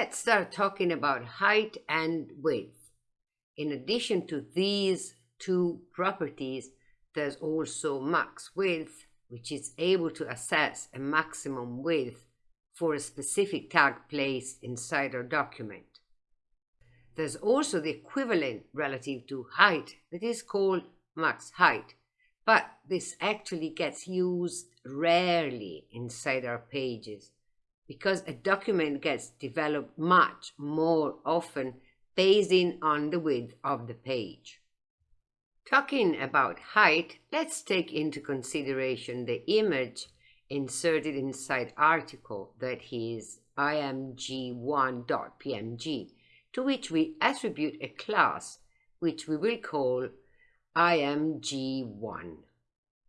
let's start talking about height and width. In addition to these two properties, there's also max width, which is able to assess a maximum width for a specific tag placed inside our document. There's also the equivalent relative to height that is called max height, but this actually gets used rarely inside our pages because a document gets developed much more often based on the width of the page. Talking about height, let's take into consideration the image inserted inside article that is img1.png to which we attribute a class which we will call img1.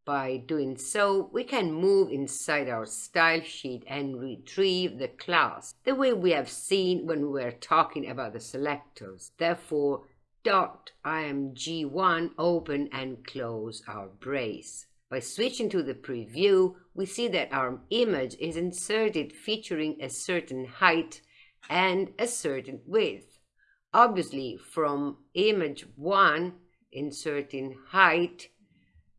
By doing so, we can move inside our style sheet and retrieve the class the way we have seen when we were talking about the selectors. Therefore, dot img1 open and close our brace. By switching to the preview, we see that our image is inserted featuring a certain height and a certain width. Obviously, from image 1, inserting height,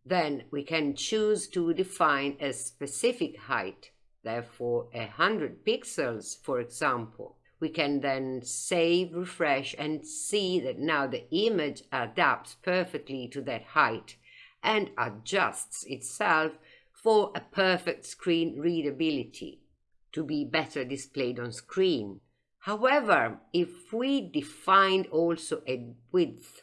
then we can choose to define a specific height, therefore 100 pixels, for example. We can then save, refresh, and see that now the image adapts perfectly to that height and adjusts itself for a perfect screen readability to be better displayed on screen. However, if we defined also a width,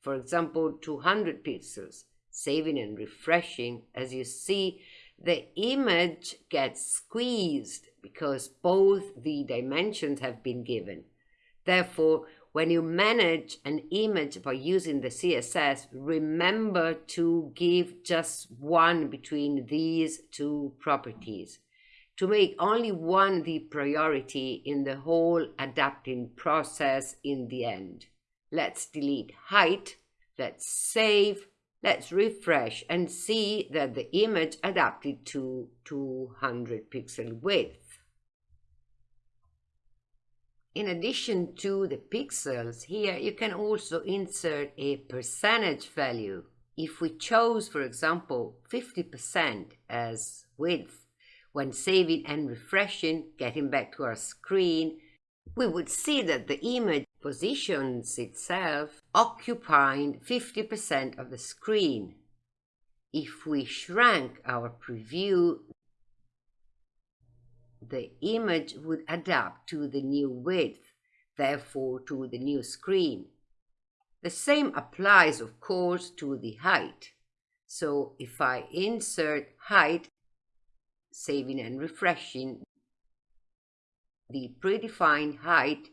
for example 200 pixels, saving and refreshing, as you see, the image gets squeezed because both the dimensions have been given. Therefore, when you manage an image by using the CSS, remember to give just one between these two properties to make only one the priority in the whole adapting process in the end. Let's delete height, let's save, Let's refresh and see that the image adapted to 200 pixel width. In addition to the pixels, here you can also insert a percentage value. If we chose, for example, 50% as width, when saving and refreshing, getting back to our screen, we would see that the image positions itself occupying 50% of the screen. If we shrank our preview, the image would adapt to the new width, therefore to the new screen. The same applies, of course, to the height. So if I insert height, saving and refreshing, the predefined height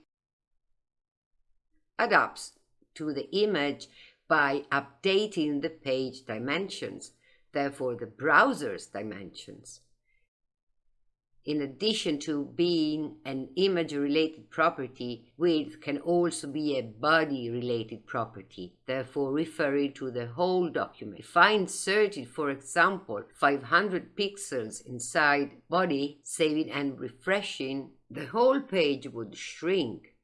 adapts to the image by updating the page dimensions, therefore the browser's dimensions. In addition to being an image-related property, width can also be a body-related property, therefore referring to the whole document. If I inserted, for example, 500 pixels inside body, saving and refreshing, the whole page would shrink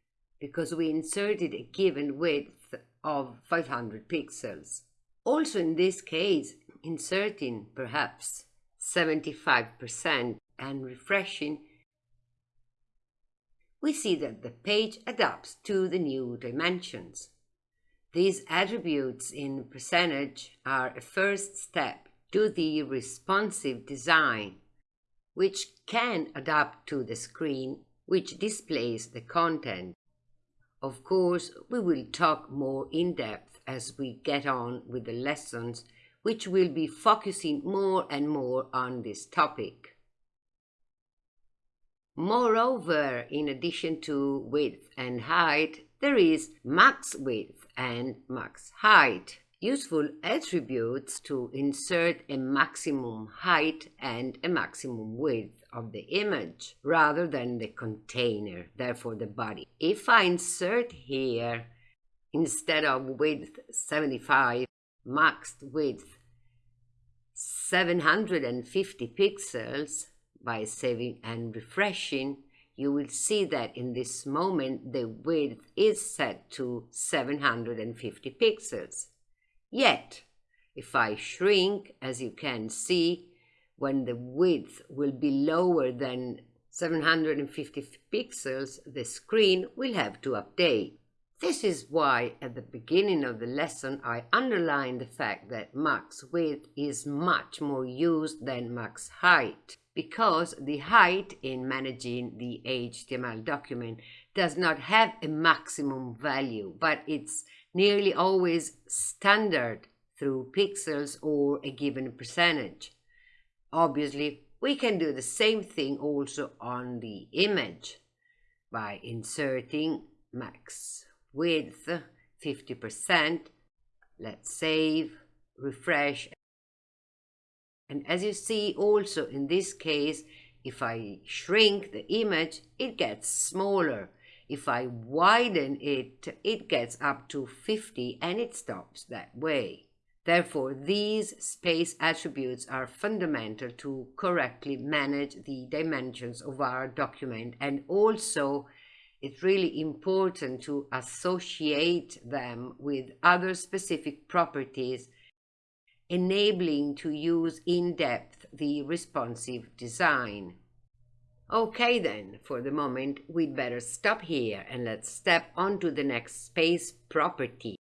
because we inserted a given width of 500 pixels. Also in this case, inserting perhaps 75% and refreshing, we see that the page adapts to the new dimensions. These attributes in percentage are a first step to the responsive design, which can adapt to the screen which displays the content. Of course, we will talk more in depth as we get on with the lessons, which will be focusing more and more on this topic. Moreover, in addition to width and height, there is max width and max height, useful attributes to insert a maximum height and a maximum width of the image rather than the container, therefore the body. If I insert here, instead of width 75, maxed width 750 pixels by saving and refreshing, you will see that in this moment the width is set to 750 pixels. Yet, if I shrink, as you can see, when the width will be lower than 750 pixels, the screen will have to update. This is why at the beginning of the lesson I underlined the fact that max width is much more used than max height because the height in managing the HTML document does not have a maximum value, but it's nearly always standard through pixels or a given percentage. Obviously, we can do the same thing also on the image by inserting max width 50%. Let's save, refresh. And as you see also in this case, if I shrink the image, it gets smaller. If I widen it, it gets up to 50 and it stops that way. Therefore, these space attributes are fundamental to correctly manage the dimensions of our document and also it's really important to associate them with other specific properties enabling to use in depth the responsive design. Okay then, for the moment we'd better stop here and let's step on to the next space property.